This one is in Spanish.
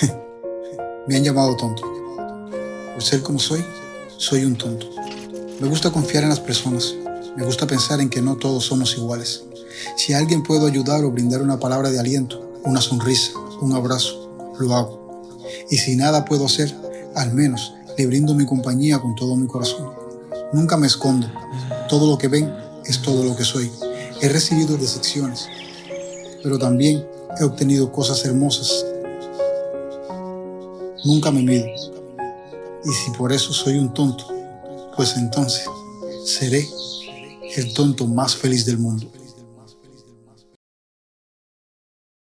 Me han llamado tonto. Por ser como soy, soy un tonto. Me gusta confiar en las personas. Me gusta pensar en que no todos somos iguales. Si a alguien puedo ayudar o brindar una palabra de aliento, una sonrisa, un abrazo, lo hago. Y si nada puedo hacer, al menos le brindo mi compañía con todo mi corazón. Nunca me escondo. Todo lo que ven es todo lo que soy. He recibido decepciones, pero también he obtenido cosas hermosas. Nunca me mido. Y si por eso soy un tonto, pues entonces seré el tonto más feliz del mundo.